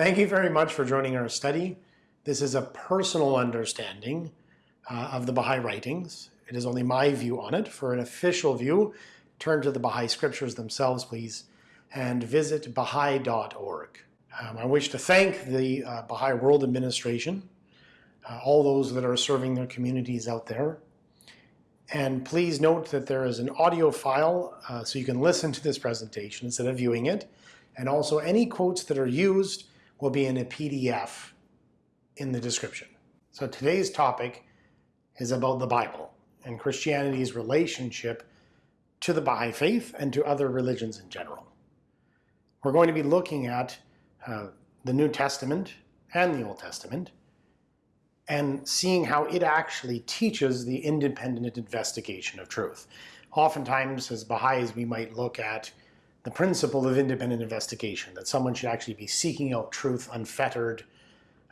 Thank you very much for joining our study. This is a personal understanding uh, of the Baha'i writings. It is only my view on it. For an official view, turn to the Baha'i scriptures themselves, please, and visit baha'i.org. Um, I wish to thank the uh, Baha'i World Administration, uh, all those that are serving their communities out there. And please note that there is an audio file uh, so you can listen to this presentation instead of viewing it. And also any quotes that are used will be in a PDF in the description. So today's topic is about the Bible and Christianity's relationship to the Baha'i faith and to other religions in general. We're going to be looking at uh, the New Testament and the Old Testament and seeing how it actually teaches the independent investigation of truth. Oftentimes, as Baha'is, we might look at the principle of independent investigation, that someone should actually be seeking out truth unfettered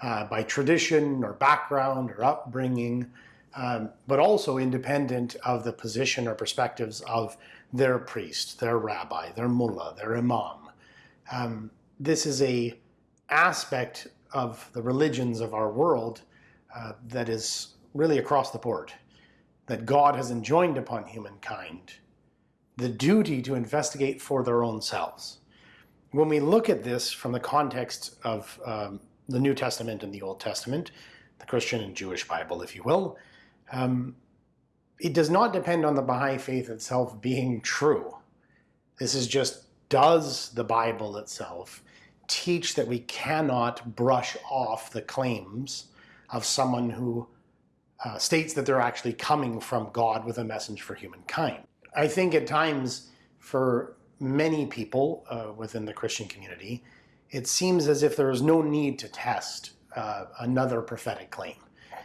uh, by tradition or background or upbringing, um, but also independent of the position or perspectives of their priest, their rabbi, their mullah, their imam. Um, this is a aspect of the religions of our world uh, that is really across the board, that God has enjoined upon humankind the duty to investigate for their own selves. When we look at this from the context of um, the New Testament and the Old Testament, the Christian and Jewish Bible, if you will, um, it does not depend on the Baha'i faith itself being true. This is just, does the Bible itself teach that we cannot brush off the claims of someone who uh, states that they're actually coming from God with a message for humankind? I think at times for many people uh, within the Christian community, it seems as if there is no need to test uh, another prophetic claim.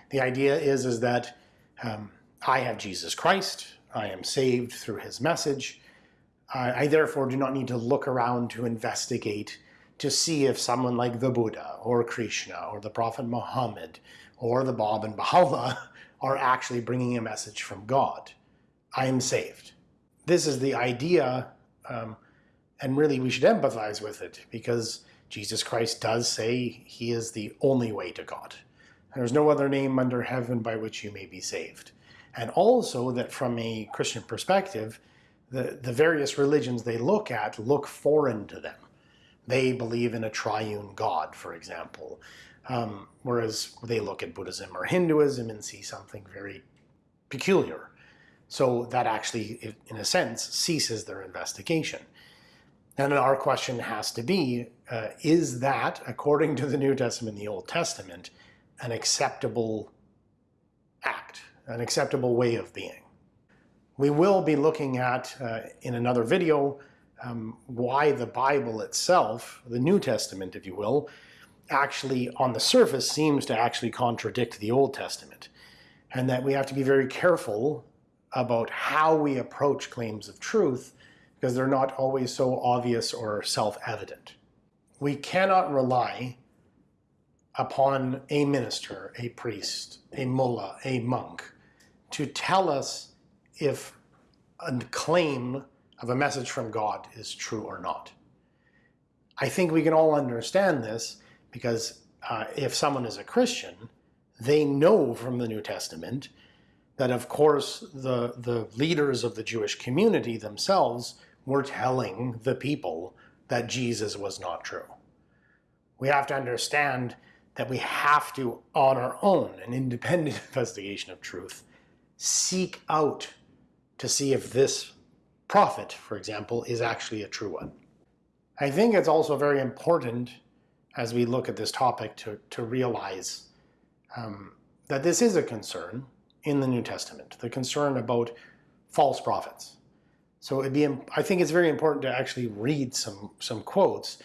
The idea is, is that um, I have Jesus Christ, I am saved through his message, I, I therefore do not need to look around to investigate to see if someone like the Buddha or Krishna or the Prophet Muhammad or the Bab and Baha'u'llah are actually bringing a message from God. I am saved. This is the idea, um, and really we should empathize with it because Jesus Christ does say he is the only way to God. There's no other name under heaven by which you may be saved. And also that from a Christian perspective, the, the various religions they look at look foreign to them. They believe in a triune God, for example, um, whereas they look at Buddhism or Hinduism and see something very peculiar. So that actually, in a sense, ceases their investigation. And our question has to be, uh, is that, according to the New Testament and the Old Testament, an acceptable act, an acceptable way of being? We will be looking at, uh, in another video, um, why the Bible itself, the New Testament, if you will, actually on the surface seems to actually contradict the Old Testament. And that we have to be very careful about how we approach claims of truth because they're not always so obvious or self-evident. We cannot rely upon a minister, a priest, a mullah, a monk, to tell us if a claim of a message from God is true or not. I think we can all understand this because uh, if someone is a Christian, they know from the New Testament that of course the, the leaders of the Jewish community themselves we're telling the people that Jesus was not true. We have to understand that we have to, on our own, an independent investigation of truth, seek out to see if this prophet, for example, is actually a true one. I think it's also very important as we look at this topic to, to realize um, that this is a concern in the New Testament, the concern about false prophets. So it'd be, I think it's very important to actually read some, some quotes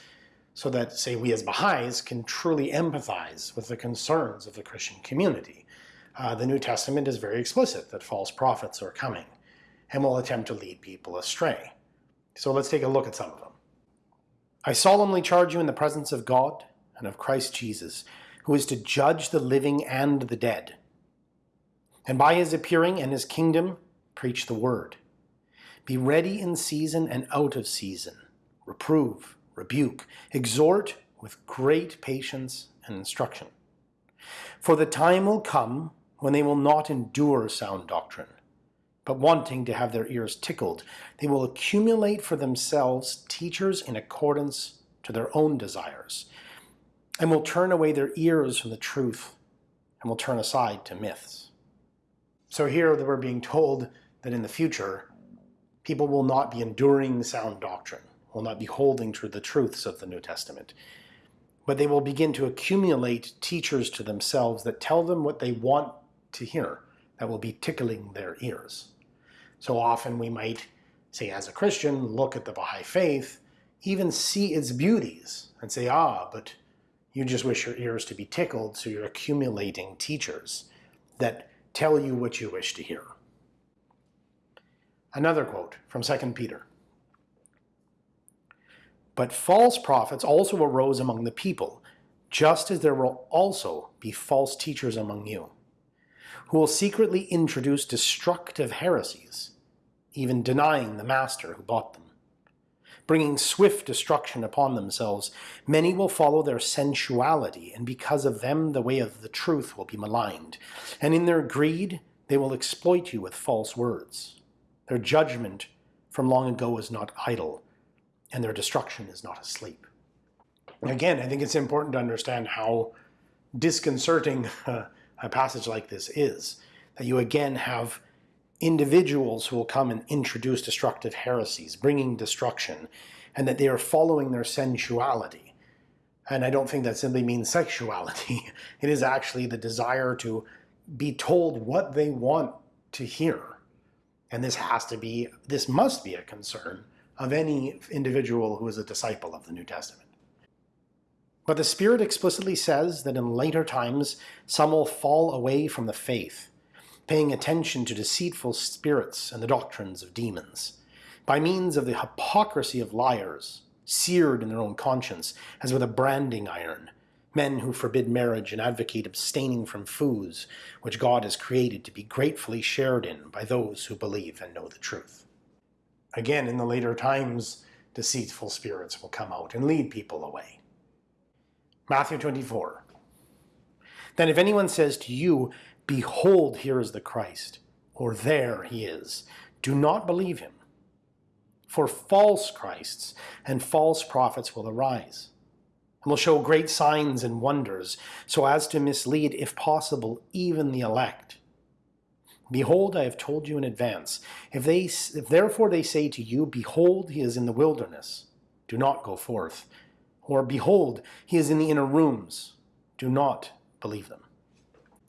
so that, say, we as Baha'is can truly empathize with the concerns of the Christian community. Uh, the New Testament is very explicit that false prophets are coming and will attempt to lead people astray. So let's take a look at some of them. I solemnly charge you in the presence of God and of Christ Jesus, who is to judge the living and the dead. And by his appearing and his kingdom, preach the word. Be ready in season and out of season. Reprove, rebuke, exhort with great patience and instruction. For the time will come when they will not endure sound doctrine, but wanting to have their ears tickled, they will accumulate for themselves teachers in accordance to their own desires, and will turn away their ears from the truth, and will turn aside to myths. So here we're being told that in the future, people will not be enduring sound doctrine, will not be holding to the truths of the New Testament, but they will begin to accumulate teachers to themselves that tell them what they want to hear, that will be tickling their ears. So often we might say as a Christian, look at the Baha'i faith, even see its beauties and say, ah, but you just wish your ears to be tickled, so you're accumulating teachers that tell you what you wish to hear. Another quote from 2 Peter. But false prophets also arose among the people, just as there will also be false teachers among you, who will secretly introduce destructive heresies, even denying the master who bought them. Bringing swift destruction upon themselves, many will follow their sensuality, and because of them the way of the truth will be maligned. And in their greed they will exploit you with false words. Their judgment from long ago is not idle, and their destruction is not asleep. Again, I think it's important to understand how disconcerting a passage like this is. That you again have individuals who will come and introduce destructive heresies, bringing destruction, and that they are following their sensuality. And I don't think that simply means sexuality. It is actually the desire to be told what they want to hear. And this has to be, this must be a concern of any individual who is a disciple of the New Testament. But the Spirit explicitly says that in later times some will fall away from the faith, paying attention to deceitful spirits and the doctrines of demons, by means of the hypocrisy of liars, seared in their own conscience, as with a branding iron, men who forbid marriage and advocate abstaining from foods which God has created to be gratefully shared in by those who believe and know the truth. Again, in the later times, deceitful spirits will come out and lead people away. Matthew 24. Then if anyone says to you, Behold, here is the Christ, or there he is, do not believe him. For false Christs and false prophets will arise, and will show great signs and wonders, so as to mislead, if possible, even the elect. Behold, I have told you in advance. If, they, if therefore they say to you, Behold, he is in the wilderness, do not go forth. Or, behold, he is in the inner rooms. Do not believe them.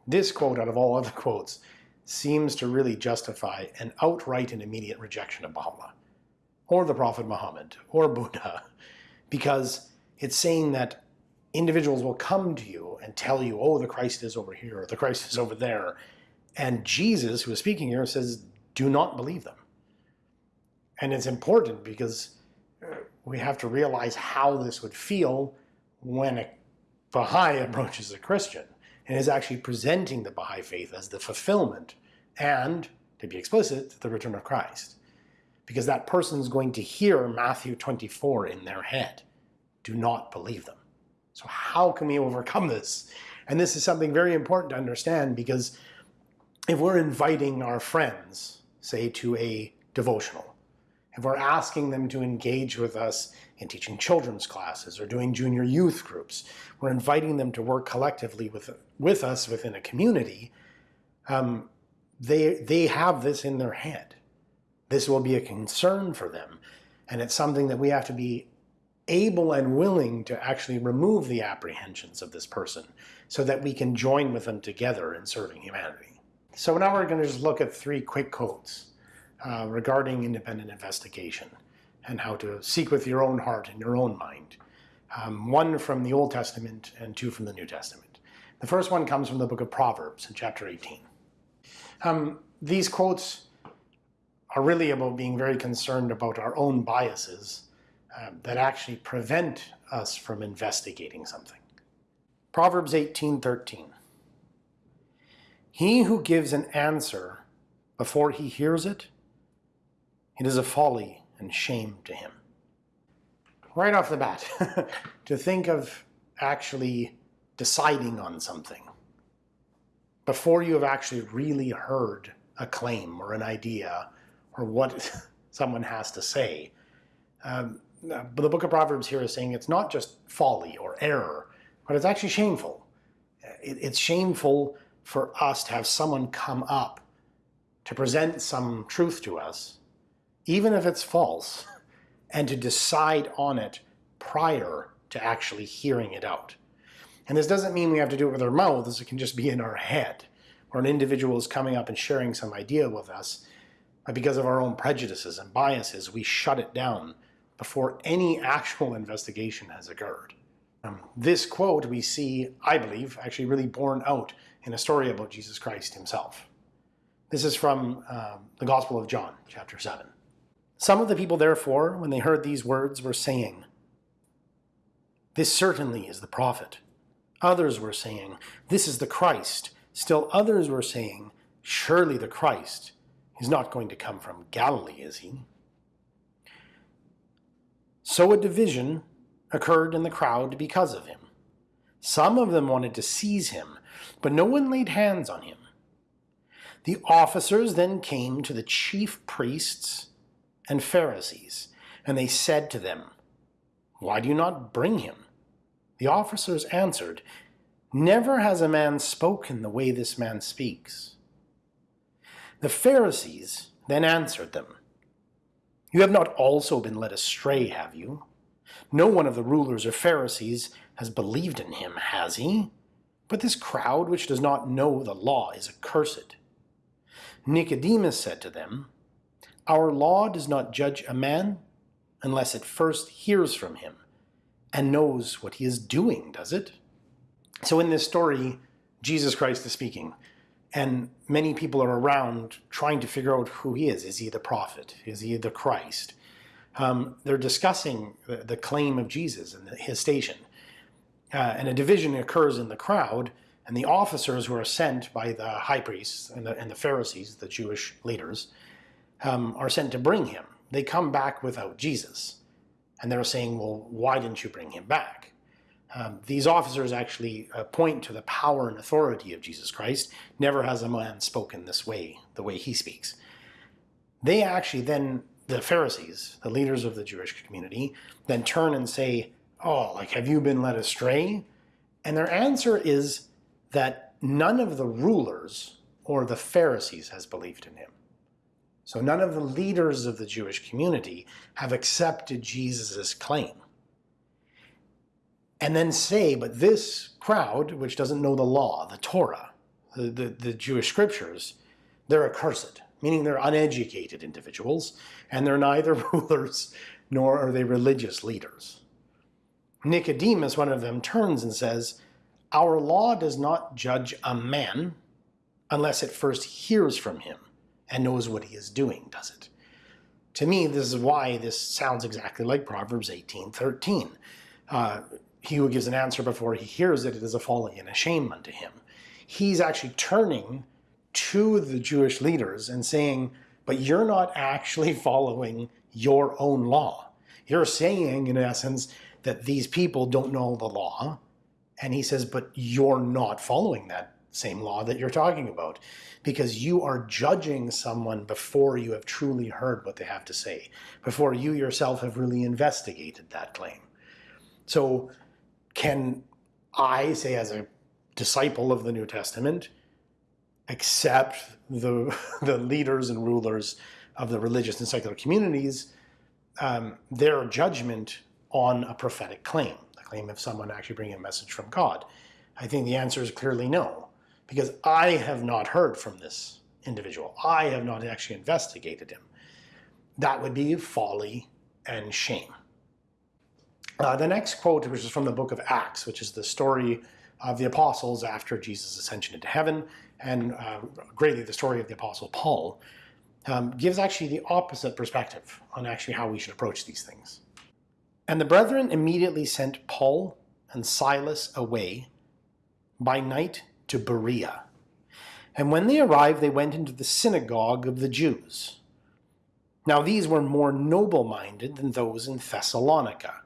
This quote, out of all other quotes, seems to really justify an outright and immediate rejection of Baha'u'llah, or the Prophet Muhammad, or Buddha, because it's saying that individuals will come to you and tell you, oh, the Christ is over here, or the Christ is over there, and Jesus, who is speaking here, says, do not believe them. And it's important because uh, we have to realize how this would feel when a Baha'i approaches a Christian and is actually presenting the Baha'i faith as the fulfillment and, to be explicit, the return of Christ. Because that person is going to hear Matthew 24 in their head. Do not believe them. So how can we overcome this? And this is something very important to understand because if we're inviting our friends, say to a devotional, if we're asking them to engage with us in teaching children's classes or doing junior youth groups, we're inviting them to work collectively with, with us within a community, um, they, they have this in their head. This will be a concern for them. And it's something that we have to be able and willing to actually remove the apprehensions of this person so that we can join with them together in serving humanity. So now we're going to just look at three quick codes uh, regarding independent investigation and how to seek with your own heart and your own mind. Um, one from the Old Testament and two from the New Testament. The first one comes from the book of Proverbs in chapter 18. Um, these quotes are really about being very concerned about our own biases uh, that actually prevent us from investigating something. Proverbs 18:13. He who gives an answer before he hears it it is a folly and shame to him. Right off the bat, to think of actually deciding on something, before you have actually really heard a claim or an idea or what someone has to say. Um, but the book of Proverbs here is saying it's not just folly or error, but it's actually shameful. It, it's shameful for us to have someone come up to present some truth to us, even if it's false, and to decide on it prior to actually hearing it out. And this doesn't mean we have to do it with our mouths, it can just be in our head, or an individual is coming up and sharing some idea with us, but because of our own prejudices and biases, we shut it down before any actual investigation has occurred. Um, this quote we see, I believe, actually really borne out in a story about Jesus Christ himself. This is from um, the Gospel of John, chapter 7. Some of the people, therefore, when they heard these words, were saying, This certainly is the prophet. Others were saying, This is the Christ. Still others were saying, Surely the Christ is not going to come from Galilee, is he? So a division occurred in the crowd because of him. Some of them wanted to seize him, but no one laid hands on him. The officers then came to the chief priests and Pharisees, and they said to them, Why do you not bring him? The officers answered, Never has a man spoken the way this man speaks. The Pharisees then answered them, You have not also been led astray, have you? No one of the rulers or Pharisees has believed in him, has he? But this crowd which does not know the law is accursed. Nicodemus said to them, Our law does not judge a man unless it first hears from him and knows what he is doing, does it? So in this story, Jesus Christ is speaking, and many people are around trying to figure out who he is. Is he the prophet? Is he the Christ? Um, they're discussing the, claim of Jesus and his station. Uh, and a division occurs in the crowd and the officers who are sent by the high priests and the, and the Pharisees, the Jewish leaders, um, are sent to bring him. They come back without Jesus. And they're saying, well, why didn't you bring him back? Um, these officers actually uh, point to the power and authority of Jesus Christ. Never has a man spoken this way, the way he speaks. They actually then, the Pharisees, the leaders of the Jewish community, then turn and say, oh, like, have you been led astray? And their answer is, that none of the rulers or the Pharisees has believed in him. So none of the leaders of the Jewish community have accepted Jesus' claim. And then say, but this crowd, which doesn't know the law, the Torah, the, the, the Jewish scriptures, they're accursed, meaning they're uneducated individuals, and they're neither rulers nor are they religious leaders. Nicodemus, one of them, turns and says, our law does not judge a man unless it first hears from him and knows what he is doing, does it? To me, this is why this sounds exactly like Proverbs 18:13. Uh, he who gives an answer before he hears it, it is a folly and a shame unto him. He's actually turning to the Jewish leaders and saying, but you're not actually following your own law. You're saying, in essence, that these people don't know the law, and he says, but you're not following that same law that you're talking about because you are judging someone before you have truly heard what they have to say, before you yourself have really investigated that claim. So can I say as a disciple of the New Testament, accept the, the leaders and rulers of the religious and secular communities, um, their judgment on a prophetic claim? The claim of someone actually bringing a message from God? I think the answer is clearly no, because I have not heard from this individual. I have not actually investigated him. That would be folly and shame. Uh, the next quote, which is from the book of Acts, which is the story of the apostles after Jesus' ascension into heaven, and uh, greatly the story of the apostle Paul, um, gives actually the opposite perspective on actually how we should approach these things. And the brethren immediately sent Paul and Silas away by night to Berea. And when they arrived, they went into the synagogue of the Jews. Now these were more noble-minded than those in Thessalonica.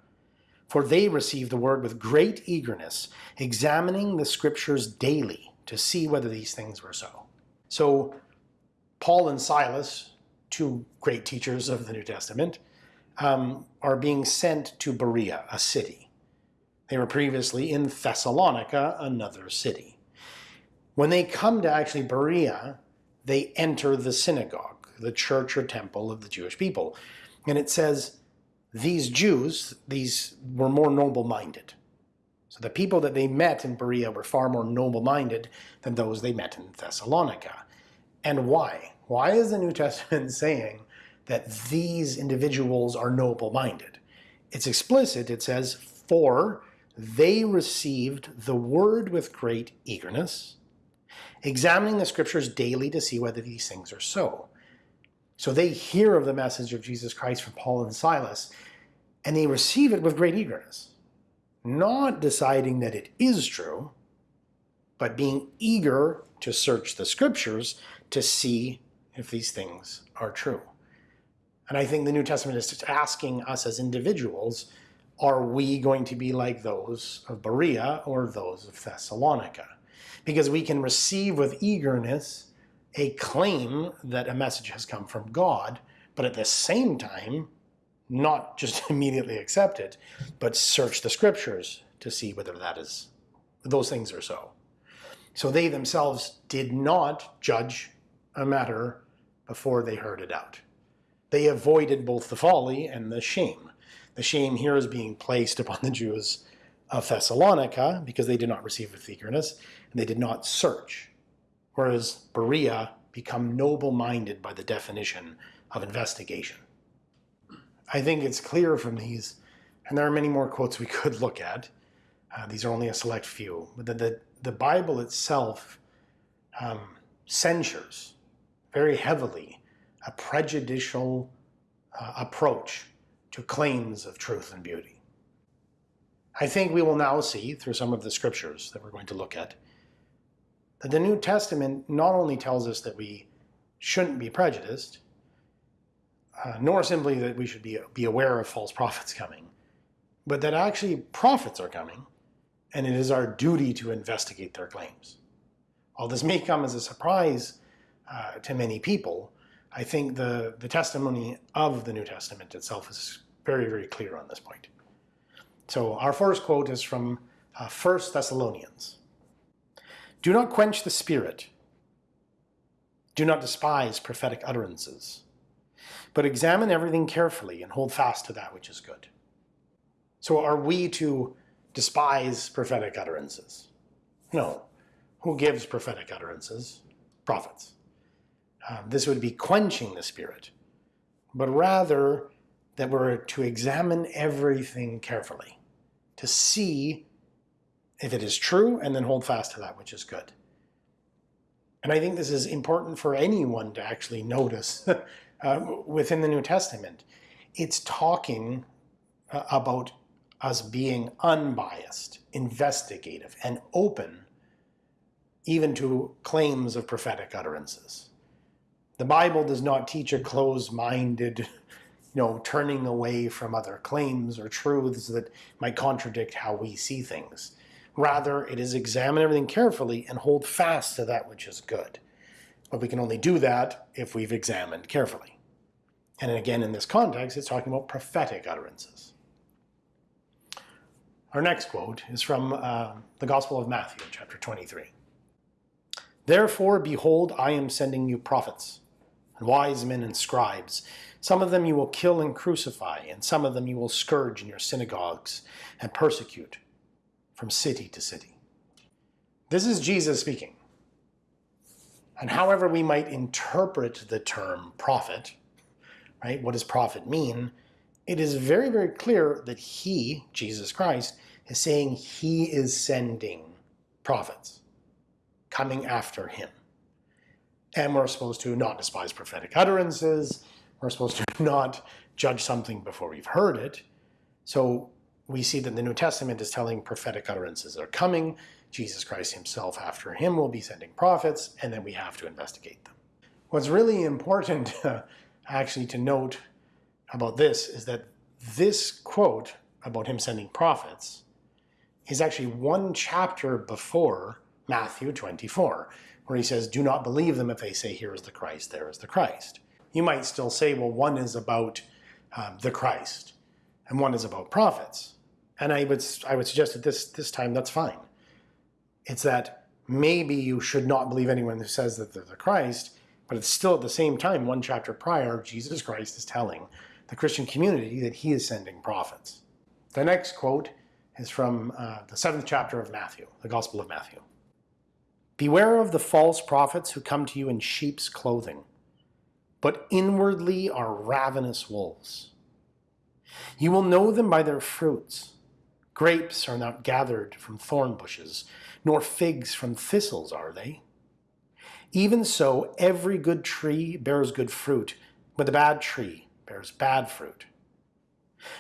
For they received the word with great eagerness, examining the scriptures daily to see whether these things were so. So Paul and Silas, two great teachers of the New Testament, um, are being sent to Berea, a city. They were previously in Thessalonica, another city. When they come to actually Berea, they enter the synagogue, the church or temple of the Jewish people. And it says, these Jews, these were more noble-minded. So the people that they met in Berea were far more noble-minded than those they met in Thessalonica. And why? Why is the New Testament saying that these individuals are noble-minded? It's explicit. It says, for they received the word with great eagerness, examining the scriptures daily to see whether these things are so. So they hear of the message of Jesus Christ from Paul and Silas, and they receive it with great eagerness, not deciding that it is true, but being eager to search the scriptures to see if these things are true. And I think the New Testament is asking us as individuals, are we going to be like those of Berea or those of Thessalonica? Because we can receive with eagerness a claim that a message has come from God, but at the same time, not just immediately accept it, but search the scriptures to see whether that is, those things are so. So they themselves did not judge a matter before they heard it out. They avoided both the folly and the shame. The shame here is being placed upon the Jews of Thessalonica because they did not receive with eagerness and they did not search whereas Berea become noble-minded by the definition of investigation. I think it's clear from these, and there are many more quotes we could look at, uh, these are only a select few, but the, the, the Bible itself um, censures very heavily a prejudicial uh, approach to claims of truth and beauty. I think we will now see through some of the scriptures that we're going to look at the New Testament not only tells us that we shouldn't be prejudiced, uh, nor simply that we should be, be aware of false prophets coming, but that actually prophets are coming, and it is our duty to investigate their claims. While this may come as a surprise uh, to many people, I think the, the testimony of the New Testament itself is very, very clear on this point. So our first quote is from uh, 1 Thessalonians do not quench the spirit. Do not despise prophetic utterances, but examine everything carefully and hold fast to that which is good. So are we to despise prophetic utterances? No. Who gives prophetic utterances? Prophets. Um, this would be quenching the spirit, but rather that we're to examine everything carefully, to see if it is true, and then hold fast to that which is good. And I think this is important for anyone to actually notice uh, within the New Testament. It's talking uh, about us being unbiased, investigative, and open even to claims of prophetic utterances. The Bible does not teach a closed-minded, you know, turning away from other claims or truths that might contradict how we see things. Rather, it is examine everything carefully and hold fast to that which is good. But we can only do that if we've examined carefully. And again, in this context, it's talking about prophetic utterances. Our next quote is from uh, the Gospel of Matthew, chapter 23. Therefore, behold, I am sending you prophets, and wise men and scribes. Some of them you will kill and crucify, and some of them you will scourge in your synagogues and persecute from city to city. This is Jesus speaking. And however we might interpret the term prophet, right? What does prophet mean? It is very, very clear that he, Jesus Christ, is saying he is sending prophets coming after him. And we're supposed to not despise prophetic utterances. We're supposed to not judge something before we've heard it. So we see that the New Testament is telling prophetic utterances are coming. Jesus Christ himself after him will be sending prophets, and then we have to investigate them. What's really important uh, actually to note about this is that this quote about him sending prophets is actually one chapter before Matthew 24, where he says, Do not believe them if they say, Here is the Christ, there is the Christ. You might still say, Well, one is about um, the Christ, and one is about prophets. And I would, I would suggest that this, this time that's fine. It's that maybe you should not believe anyone who says that they're the Christ, but it's still at the same time, one chapter prior, Jesus Christ is telling the Christian community that he is sending prophets. The next quote is from uh, the seventh chapter of Matthew, the Gospel of Matthew. Beware of the false prophets who come to you in sheep's clothing, but inwardly are ravenous wolves. You will know them by their fruits. Grapes are not gathered from thorn bushes, nor figs from thistles are they. Even so, every good tree bears good fruit, but the bad tree bears bad fruit.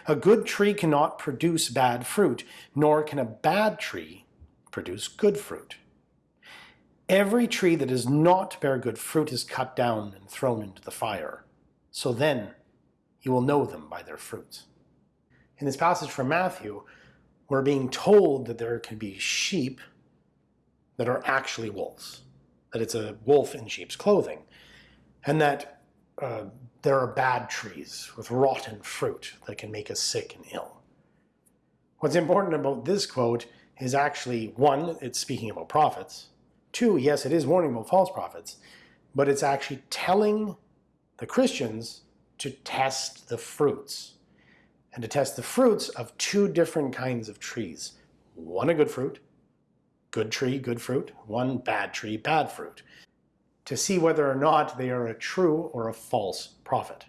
A good tree cannot produce bad fruit, nor can a bad tree produce good fruit. Every tree that does not bear good fruit is cut down and thrown into the fire. So then you will know them by their fruits. In this passage from Matthew, we're being told that there can be sheep that are actually wolves, that it's a wolf in sheep's clothing, and that uh, there are bad trees with rotten fruit that can make us sick and ill. What's important about this quote is actually, one, it's speaking about prophets. Two, yes, it is warning about false prophets, but it's actually telling the Christians to test the fruits and to test the fruits of two different kinds of trees. One a good fruit, good tree, good fruit, one bad tree, bad fruit to see whether or not they are a true or a false prophet.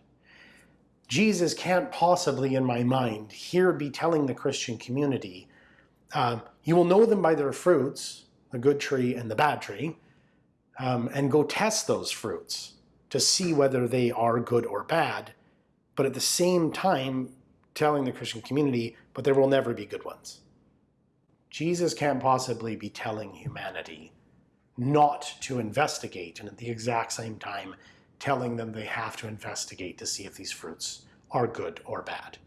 Jesus can't possibly, in my mind, here be telling the Christian community, um, you will know them by their fruits, the good tree and the bad tree, um, and go test those fruits to see whether they are good or bad, but at the same time telling the Christian community, but there will never be good ones. Jesus can't possibly be telling humanity not to investigate, and at the exact same time telling them they have to investigate to see if these fruits are good or bad.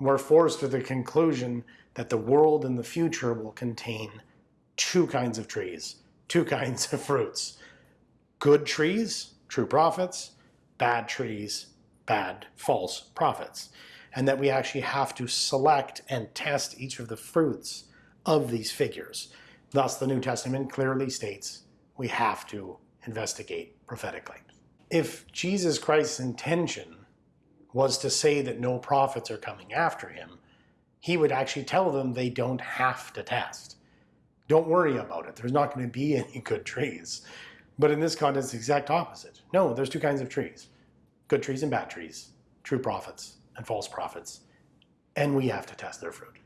We're forced to the conclusion that the world in the future will contain two kinds of trees, two kinds of fruits. Good trees, true prophets, bad trees, bad, false prophets. And that we actually have to select and test each of the fruits of these figures. Thus, the New Testament clearly states we have to investigate prophetically. If Jesus Christ's intention was to say that no prophets are coming after him, he would actually tell them they don't have to test. Don't worry about it. There's not going to be any good trees. But in this context, the exact opposite. No, there's two kinds of trees. Good trees and bad trees. True prophets and false prophets. And we have to test their fruit.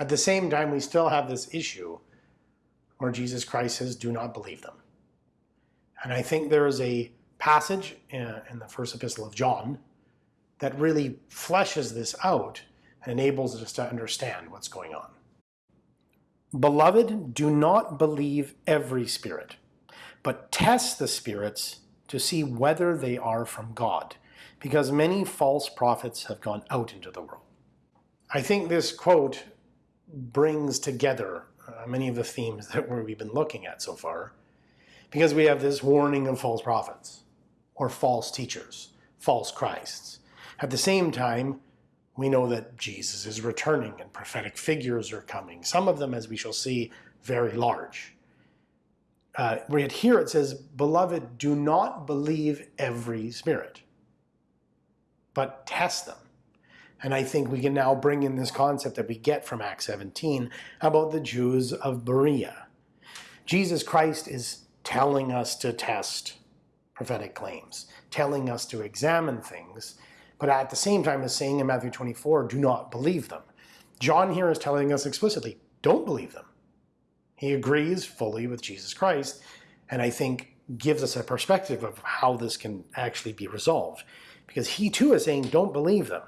At the same time, we still have this issue where Jesus Christ says, do not believe them. And I think there is a passage in, in the first epistle of John that really fleshes this out and enables us to understand what's going on. Beloved, do not believe every spirit, but test the spirits to see whether they are from God, because many false prophets have gone out into the world. I think this quote brings together uh, many of the themes that we've been looking at so far, because we have this warning of false prophets, or false teachers, false Christs. At the same time, we know that Jesus is returning and prophetic figures are coming, some of them, as we shall see, very large. Uh, right here it says, Beloved, do not believe every spirit, but test them and I think we can now bring in this concept that we get from Acts 17 about the Jews of Berea. Jesus Christ is telling us to test prophetic claims, telling us to examine things, but at the same time is saying in Matthew 24, do not believe them. John here is telling us explicitly, don't believe them. He agrees fully with Jesus Christ, and I think gives us a perspective of how this can actually be resolved. Because he too is saying, don't believe them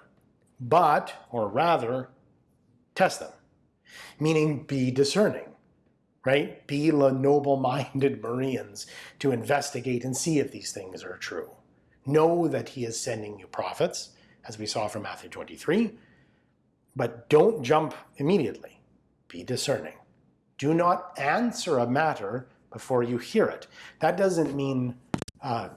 but, or rather, test them. Meaning be discerning, right? Be the noble-minded Bereans to investigate and see if these things are true. Know that he is sending you prophets, as we saw from Matthew 23, But don't jump immediately. Be discerning. Do not answer a matter before you hear it. That doesn't mean uh,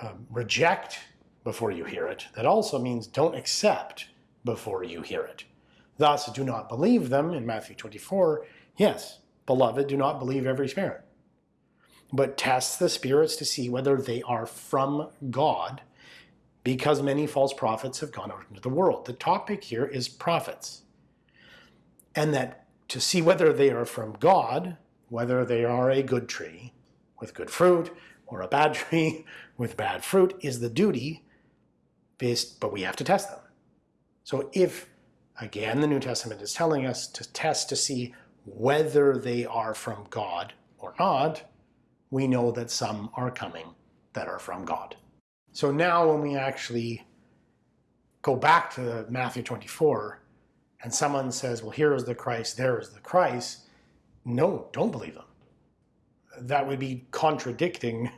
uh, reject before you hear it. That also means don't accept before you hear it. Thus, do not believe them in Matthew 24. Yes, beloved, do not believe every spirit, but test the spirits to see whether they are from God, because many false prophets have gone out into the world. The topic here is prophets. And that to see whether they are from God, whether they are a good tree with good fruit, or a bad tree with bad fruit, is the duty, based, but we have to test them. So if, again, the New Testament is telling us to test to see whether they are from God or not, we know that some are coming that are from God. So now when we actually go back to Matthew 24 and someone says, well, here is the Christ, there is the Christ, no, don't believe them. That would be contradicting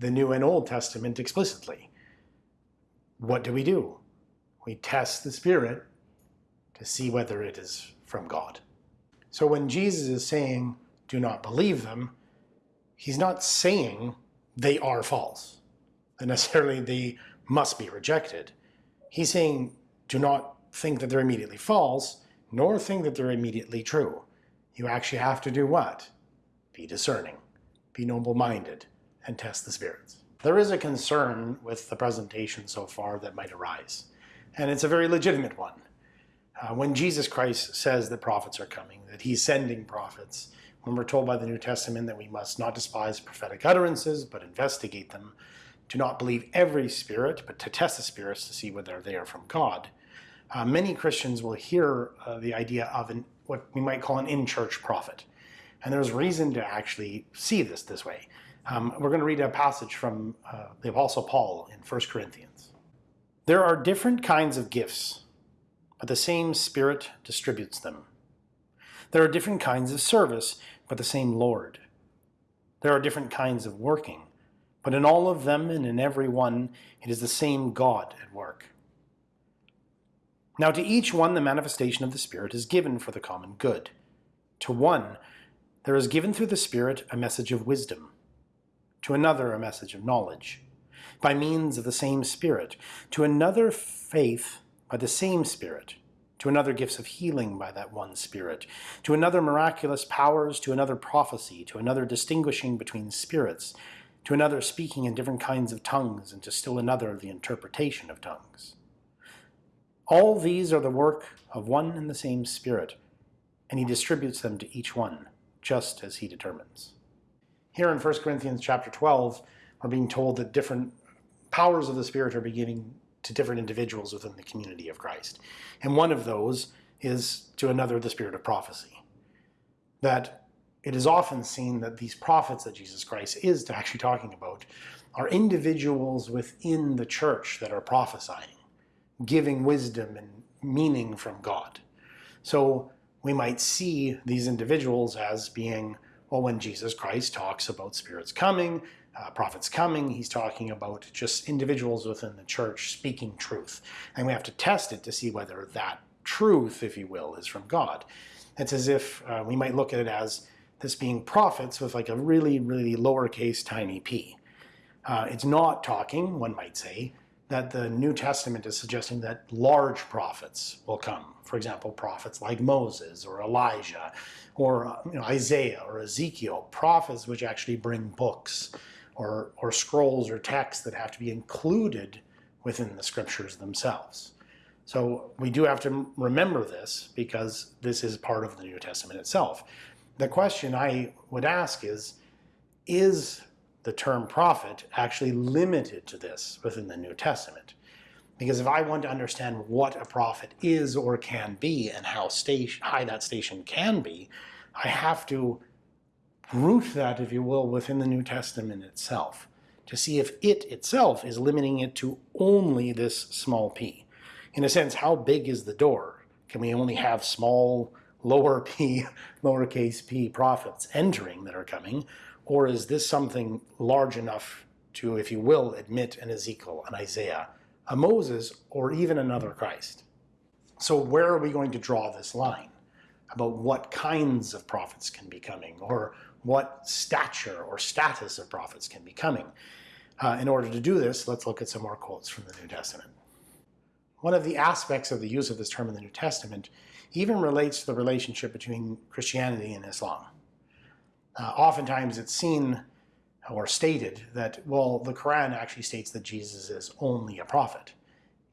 the New and Old Testament explicitly. What do we do? We test the Spirit to see whether it is from God. So when Jesus is saying, do not believe them, he's not saying they are false, that necessarily they must be rejected. He's saying, do not think that they're immediately false, nor think that they're immediately true. You actually have to do what? Be discerning, be noble-minded, and test the spirits. There is a concern with the presentation so far that might arise, and it's a very legitimate one. Uh, when Jesus Christ says that prophets are coming, that he's sending prophets, when we're told by the New Testament that we must not despise prophetic utterances, but investigate them, to not believe every spirit, but to test the spirits to see whether they are from God. Uh, many Christians will hear uh, the idea of an, what we might call an in-church prophet. And there's reason to actually see this this way. Um, we're going to read a passage from uh, the Apostle Paul in 1 Corinthians. There are different kinds of gifts, but the same Spirit distributes them. There are different kinds of service, but the same Lord. There are different kinds of working, but in all of them and in every one, it is the same God at work. Now to each one the manifestation of the Spirit is given for the common good. To one, there is given through the Spirit a message of wisdom, to another a message of knowledge, by means of the same Spirit, to another faith by the same Spirit, to another gifts of healing by that one Spirit, to another miraculous powers, to another prophecy, to another distinguishing between spirits, to another speaking in different kinds of tongues, and to still another the interpretation of tongues. All these are the work of one and the same Spirit, and he distributes them to each one, just as he determines. Here in 1 Corinthians chapter 12, we're being told that different powers of the Spirit are beginning to different individuals within the community of Christ. And one of those is to another the spirit of prophecy. That it is often seen that these prophets that Jesus Christ is actually talking about are individuals within the church that are prophesying, giving wisdom and meaning from God. So we might see these individuals as being well, when Jesus Christ talks about spirits coming, uh, prophets coming, he's talking about just individuals within the church speaking truth. And we have to test it to see whether that truth, if you will, is from God. It's as if uh, we might look at it as this being prophets with like a really, really lowercase tiny p. Uh, it's not talking, one might say, that the New Testament is suggesting that large prophets will come. For example, prophets like Moses or Elijah or you know, Isaiah or Ezekiel, prophets which actually bring books or, or scrolls or texts that have to be included within the scriptures themselves. So we do have to remember this because this is part of the New Testament itself. The question I would ask is, is the term prophet actually limited to this within the New Testament? Because if I want to understand what a prophet is or can be and how station, high that station can be, I have to root that, if you will, within the New Testament itself to see if it itself is limiting it to only this small p. In a sense, how big is the door? Can we only have small, lower p, lowercase p prophets entering that are coming? Or is this something large enough to, if you will, admit an Ezekiel, an Isaiah, a Moses, or even another Christ? So where are we going to draw this line about what kinds of prophets can be coming or what stature or status of prophets can be coming? Uh, in order to do this, let's look at some more quotes from the New Testament. One of the aspects of the use of this term in the New Testament even relates to the relationship between Christianity and Islam. Uh, oftentimes it's seen or stated that, well, the Quran actually states that Jesus is only a prophet.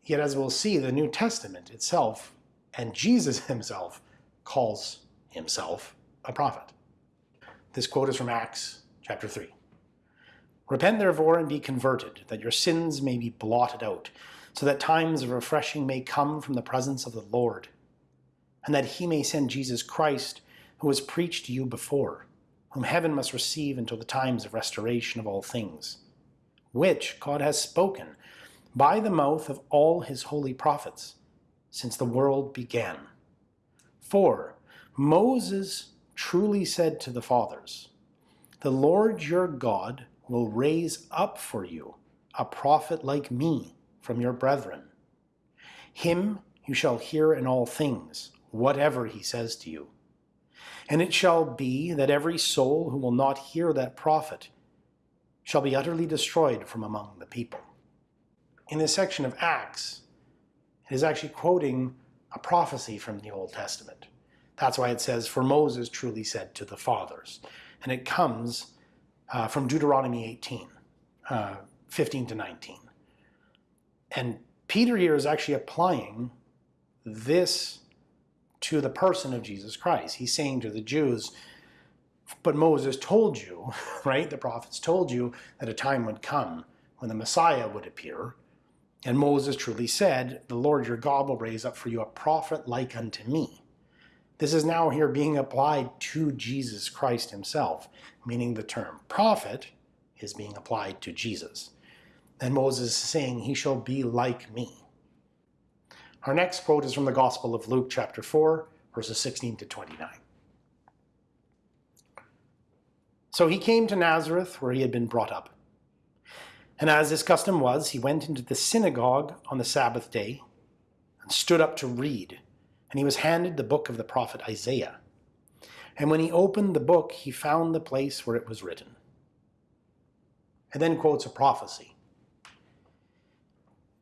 Yet as we'll see, the New Testament itself and Jesus himself calls himself a prophet. This quote is from Acts chapter 3. Repent therefore and be converted, that your sins may be blotted out, so that times of refreshing may come from the presence of the Lord, and that he may send Jesus Christ, who was preached to you before, whom heaven must receive until the times of restoration of all things, which God has spoken by the mouth of all his holy prophets since the world began. For Moses truly said to the fathers, The Lord your God will raise up for you a prophet like me from your brethren. Him you shall hear in all things, whatever he says to you. And it shall be that every soul who will not hear that prophet shall be utterly destroyed from among the people. In this section of Acts, it is actually quoting a prophecy from the Old Testament. That's why it says, For Moses truly said to the fathers. And it comes uh, from Deuteronomy 18, uh, 15 to 19. And Peter here is actually applying this to the person of Jesus Christ. He's saying to the Jews, but Moses told you, right? The prophets told you that a time would come when the Messiah would appear. And Moses truly said, The Lord your God will raise up for you a prophet like unto me. This is now here being applied to Jesus Christ himself, meaning the term prophet is being applied to Jesus. And Moses is saying, He shall be like me. Our next quote is from the Gospel of Luke, chapter 4, verses 16 to 29. So he came to Nazareth, where he had been brought up. And as his custom was, he went into the synagogue on the Sabbath day and stood up to read. And he was handed the book of the prophet Isaiah. And when he opened the book, he found the place where it was written. And then quotes a prophecy.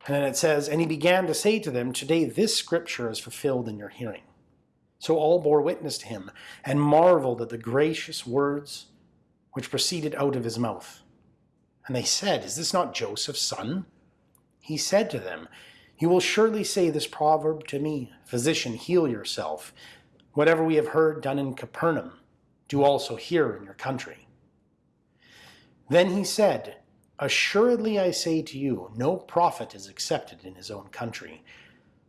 And then it says, And he began to say to them, Today this scripture is fulfilled in your hearing. So all bore witness to him, and marveled at the gracious words which proceeded out of his mouth. And they said, Is this not Joseph's son? He said to them, You will surely say this proverb to me, Physician, heal yourself. Whatever we have heard done in Capernaum, do also here in your country. Then he said, Assuredly I say to you, no prophet is accepted in his own country.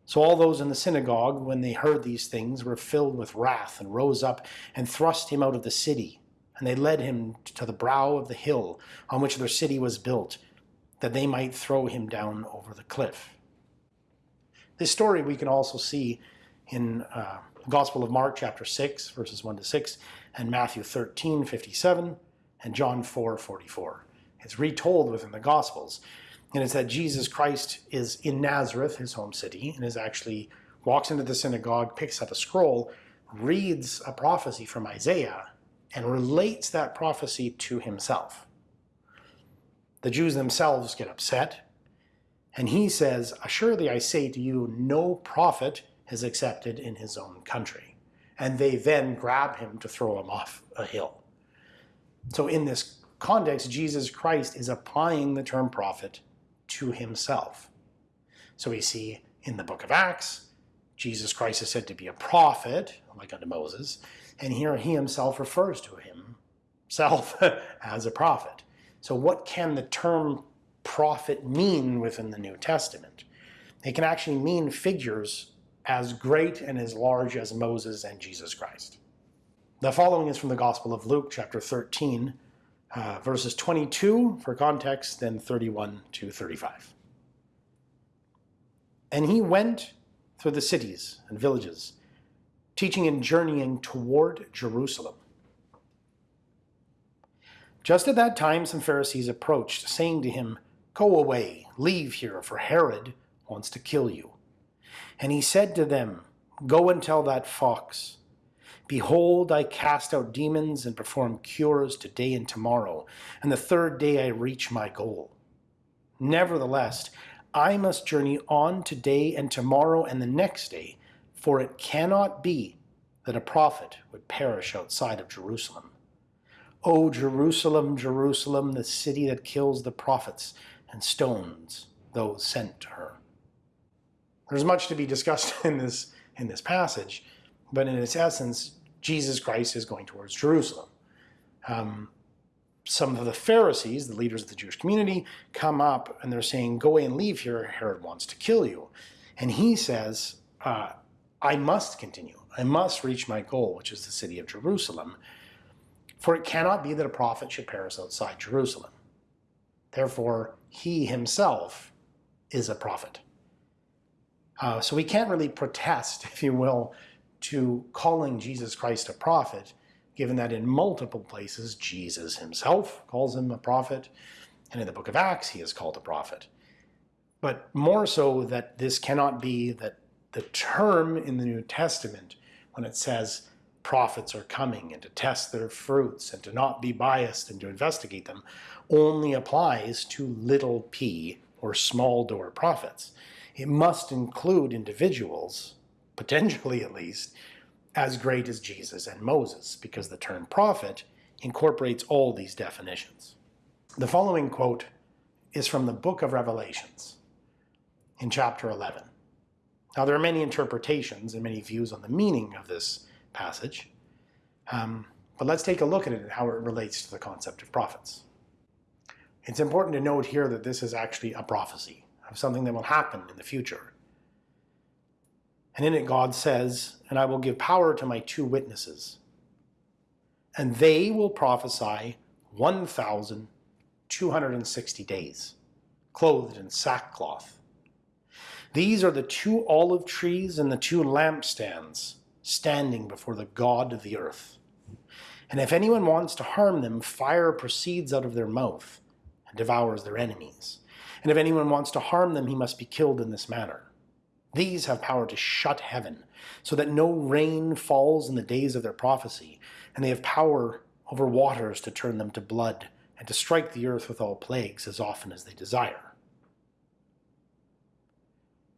So all those in the synagogue, when they heard these things, were filled with wrath, and rose up and thrust him out of the city. And they led him to the brow of the hill on which their city was built, that they might throw him down over the cliff. This story we can also see in uh, the Gospel of Mark, chapter 6, verses 1 to 6, and Matthew 13, 57, and John 4, 44. It's retold within the Gospels. And it's that Jesus Christ is in Nazareth, his home city, and is actually walks into the synagogue, picks up a scroll, reads a prophecy from Isaiah, and relates that prophecy to himself. The Jews themselves get upset, and he says, Assuredly I say to you, no prophet is accepted in his own country. And they then grab him to throw him off a hill. So in this context, Jesus Christ is applying the term prophet to himself. So we see in the book of Acts, Jesus Christ is said to be a prophet, oh like unto Moses, and here he himself refers to himself as a prophet. So what can the term prophet mean within the New Testament? It can actually mean figures as great and as large as Moses and Jesus Christ. The following is from the Gospel of Luke, chapter 13, uh, verses 22 for context, then 31 to 35. And he went through the cities and villages, teaching and journeying toward Jerusalem. Just at that time, some Pharisees approached, saying to him, Go away, leave here, for Herod wants to kill you. And he said to them, Go and tell that fox, Behold, I cast out demons and perform cures today and tomorrow, and the third day I reach my goal. Nevertheless, I must journey on today and tomorrow and the next day, for it cannot be that a prophet would perish outside of Jerusalem. O Jerusalem, Jerusalem, the city that kills the prophets and stones those sent to her. There's much to be discussed in this, in this passage, but in its essence, Jesus Christ is going towards Jerusalem. Um, some of the Pharisees, the leaders of the Jewish community, come up and they're saying, go away and leave here, Herod wants to kill you. And he says, uh, I must continue. I must reach my goal, which is the city of Jerusalem. For it cannot be that a prophet should perish outside Jerusalem. Therefore, he himself is a prophet. Uh, so we can't really protest, if you will, to calling Jesus Christ a prophet, given that in multiple places Jesus himself calls him a prophet, and in the book of Acts he is called a prophet. But more so that this cannot be that the term in the New Testament, when it says prophets are coming and to test their fruits and to not be biased and to investigate them, only applies to little p or small door prophets. It must include individuals, potentially at least, as great as Jesus and Moses, because the term prophet incorporates all these definitions. The following quote is from the book of Revelations in chapter 11. Now there are many interpretations and many views on the meaning of this passage, um, but let's take a look at it and how it relates to the concept of prophets. It's important to note here that this is actually a prophecy of something that will happen in the future. And in it God says, And I will give power to my two witnesses, and they will prophesy 1,260 days, clothed in sackcloth. These are the two olive trees and the two lampstands standing before the God of the earth. And if anyone wants to harm them, fire proceeds out of their mouth and devours their enemies and if anyone wants to harm them, he must be killed in this manner. These have power to shut heaven, so that no rain falls in the days of their prophecy, and they have power over waters to turn them to blood, and to strike the earth with all plagues as often as they desire.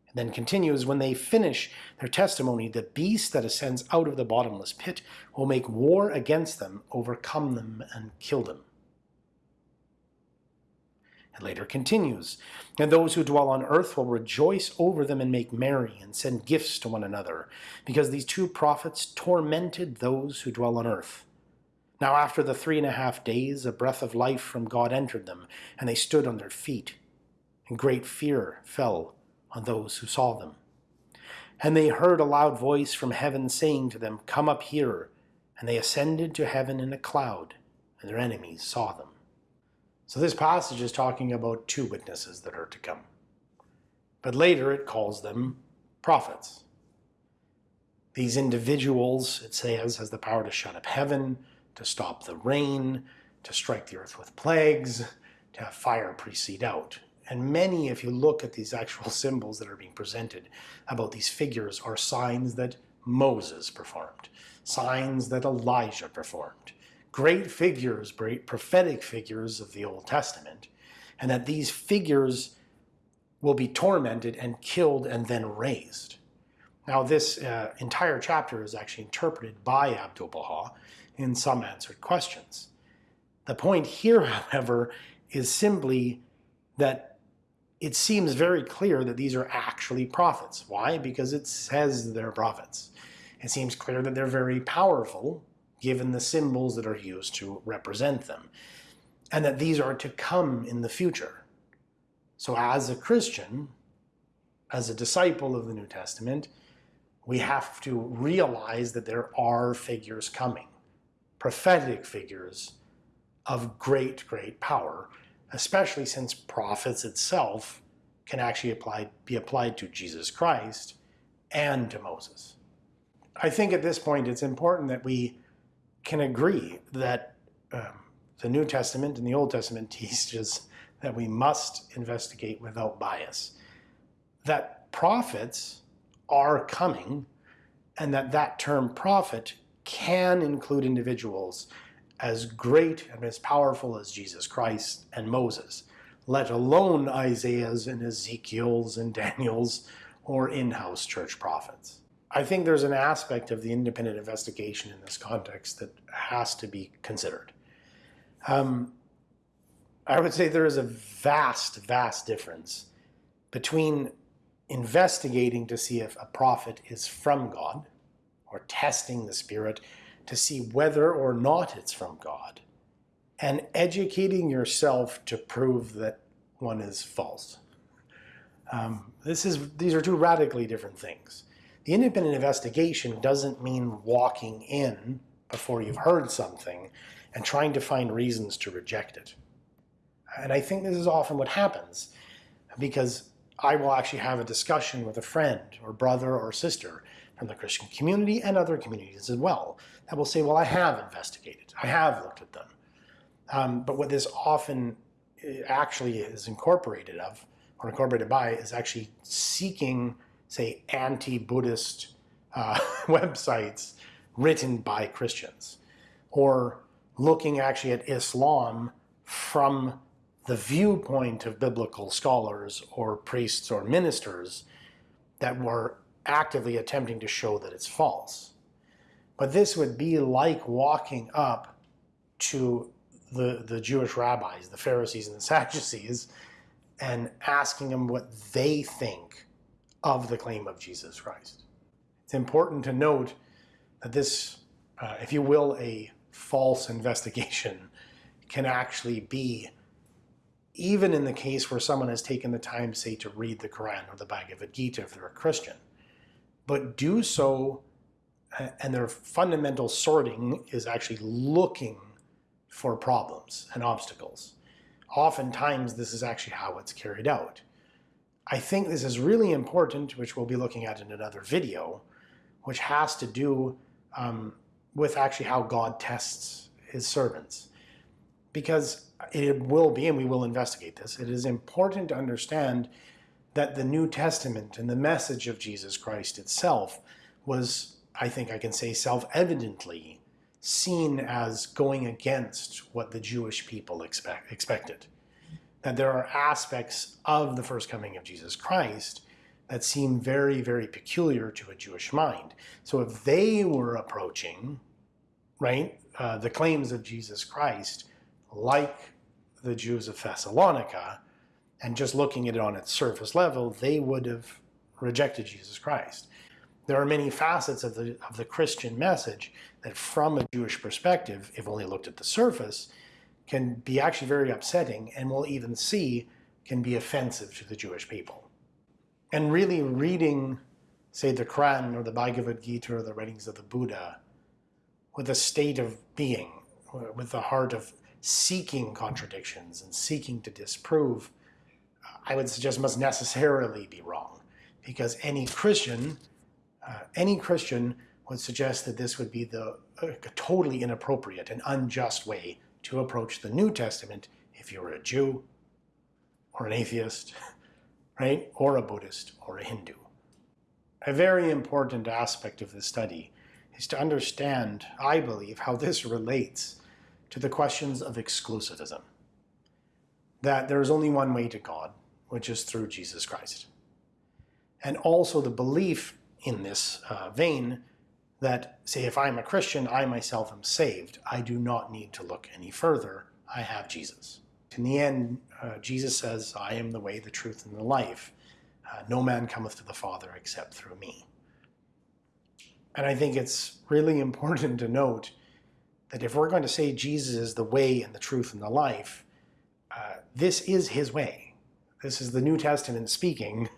And then continues, when they finish their testimony, the beast that ascends out of the bottomless pit will make war against them, overcome them, and kill them. It later continues, And those who dwell on earth will rejoice over them and make merry and send gifts to one another, because these two prophets tormented those who dwell on earth. Now after the three and a half days, a breath of life from God entered them, and they stood on their feet, and great fear fell on those who saw them. And they heard a loud voice from heaven saying to them, Come up here. And they ascended to heaven in a cloud, and their enemies saw them. So this passage is talking about two witnesses that are to come. But later it calls them prophets. These individuals, it says, has the power to shut up heaven, to stop the rain, to strike the earth with plagues, to have fire precede out. And many, if you look at these actual symbols that are being presented about these figures, are signs that Moses performed, signs that Elijah performed, great figures, great prophetic figures of the Old Testament, and that these figures will be tormented and killed and then raised. Now this uh, entire chapter is actually interpreted by Abdu'l-Baha in some answered questions. The point here, however, is simply that it seems very clear that these are actually prophets. Why? Because it says they're prophets. It seems clear that they're very powerful given the symbols that are used to represent them, and that these are to come in the future. So as a Christian, as a disciple of the New Testament, we have to realize that there are figures coming, prophetic figures of great, great power, especially since prophets itself can actually apply, be applied to Jesus Christ and to Moses. I think at this point it's important that we can agree that um, the New Testament and the Old Testament teaches that we must investigate without bias. That prophets are coming, and that that term prophet can include individuals as great and as powerful as Jesus Christ and Moses, let alone Isaiah's and Ezekiel's and Daniel's or in house church prophets. I think there's an aspect of the independent investigation in this context that has to be considered. Um, I would say there is a vast, vast difference between investigating to see if a prophet is from God or testing the Spirit to see whether or not it's from God and educating yourself to prove that one is false. Um, this is, these are two radically different things. The independent investigation doesn't mean walking in before you've heard something and trying to find reasons to reject it. And I think this is often what happens because I will actually have a discussion with a friend or brother or sister from the Christian community and other communities as well that will say, well, I have investigated, I have looked at them. Um, but what this often eh, actually is incorporated of or incorporated by is actually seeking, say, anti-Buddhist uh, websites written by Christians or looking actually at Islam from the viewpoint of biblical scholars or priests or ministers that were actively attempting to show that it's false. But this would be like walking up to the, the Jewish rabbis, the Pharisees and the Sadducees, and asking them what they think of the claim of Jesus Christ. It's important to note that this, uh, if you will, a false investigation can actually be even in the case where someone has taken the time, say, to read the Quran or the Bhagavad Gita if they're a Christian, but do so, and their fundamental sorting is actually looking for problems and obstacles. Oftentimes, this is actually how it's carried out. I think this is really important, which we'll be looking at in another video, which has to do um, with actually how God tests his servants. Because it will be, and we will investigate this, it is important to understand that the New Testament and the message of Jesus Christ itself was, I think I can say, self-evidently seen as going against what the Jewish people expect, expected. That there are aspects of the first coming of Jesus Christ that seem very, very peculiar to a Jewish mind. So if they were approaching, right, uh, the claims of Jesus Christ like the Jews of Thessalonica, and just looking at it on its surface level, they would have rejected Jesus Christ. There are many facets of the, of the Christian message that from a Jewish perspective, if only looked at the surface, can be actually very upsetting and we'll even see can be offensive to the Jewish people. And really reading, say, the Quran or the Bhagavad Gita or the writings of the Buddha with a state of being, with the heart of seeking contradictions and seeking to disprove, I would suggest must necessarily be wrong. Because any Christian, uh, any Christian would suggest that this would be the uh, totally inappropriate and unjust way to approach the New Testament if you're a Jew or an atheist, right? Or a Buddhist or a Hindu. A very important aspect of this study is to understand, I believe, how this relates to the questions of exclusivism. That there is only one way to God, which is through Jesus Christ. And also the belief in this uh, vein that, say, if I'm a Christian, I myself am saved. I do not need to look any further. I have Jesus. In the end, uh, Jesus says, I am the way, the truth, and the life. Uh, no man cometh to the Father except through me. And I think it's really important to note that if we're going to say Jesus is the way and the truth and the life, uh, this is his way. This is the New Testament speaking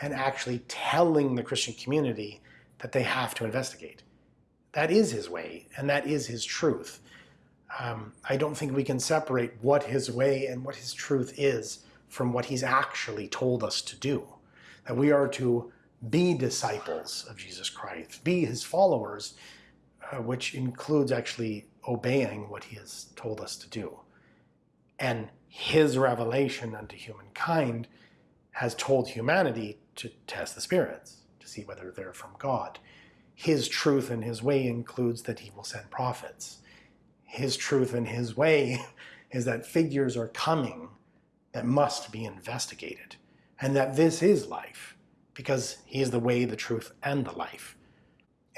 and actually telling the Christian community that they have to investigate. That is his way, and that is his truth. Um, I don't think we can separate what his way and what his truth is from what he's actually told us to do. That we are to be disciples of Jesus Christ, be his followers, uh, which includes actually obeying what he has told us to do. And his revelation unto humankind has told humanity to test the spirits, to see whether they're from God. His truth and his way includes that he will send prophets. His truth and his way is that figures are coming that must be investigated, and that this is life, because he is the way, the truth, and the life.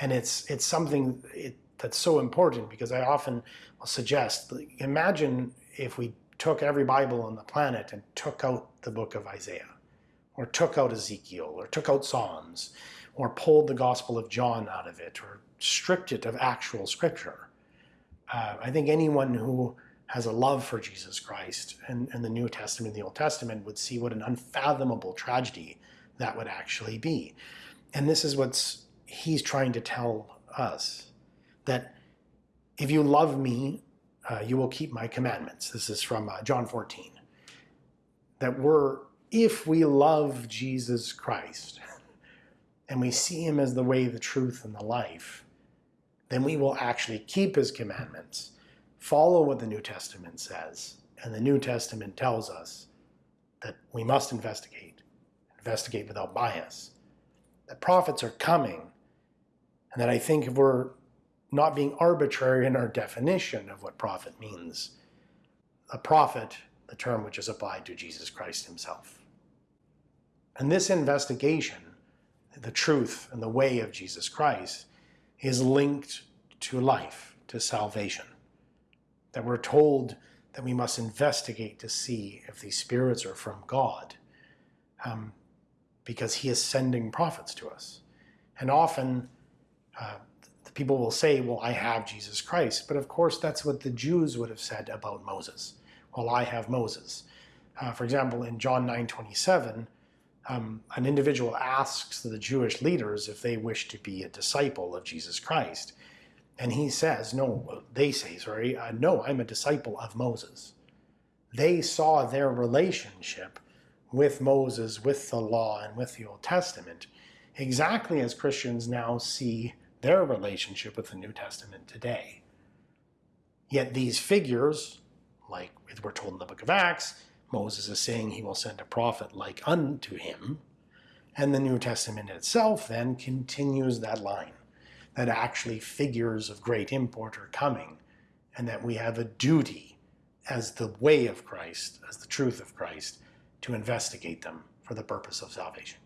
And it's it's something it, that's so important because I often will suggest, imagine if we took every Bible on the planet and took out the book of Isaiah, or took out Ezekiel, or took out Psalms, or pulled the Gospel of John out of it, or stripped it of actual scripture. Uh, I think anyone who has a love for Jesus Christ and, and the New Testament, and the Old Testament, would see what an unfathomable tragedy that would actually be. And this is what he's trying to tell us that if you love me, uh, you will keep my commandments. This is from uh, John 14. That we're, if we love Jesus Christ and we see him as the way, the truth, and the life, then we will actually keep his commandments follow what the New Testament says. And the New Testament tells us that we must investigate, investigate without bias, that prophets are coming, and that I think if we're not being arbitrary in our definition of what prophet means, a prophet, the term which is applied to Jesus Christ himself. And this investigation, the truth and the way of Jesus Christ, is linked to life, to salvation that we're told that we must investigate to see if these spirits are from God um, because he is sending prophets to us. And often uh, the people will say, well, I have Jesus Christ. But of course, that's what the Jews would have said about Moses. Well, I have Moses. Uh, for example, in John 9, 27, um, an individual asks the Jewish leaders if they wish to be a disciple of Jesus Christ. And he says, no, they say, sorry, uh, no, I'm a disciple of Moses. They saw their relationship with Moses, with the law, and with the Old Testament, exactly as Christians now see their relationship with the New Testament today. Yet these figures, like we're told in the book of Acts, Moses is saying he will send a prophet like unto him, and the New Testament itself then continues that line that actually figures of great import are coming, and that we have a duty as the way of Christ, as the truth of Christ, to investigate them for the purpose of salvation.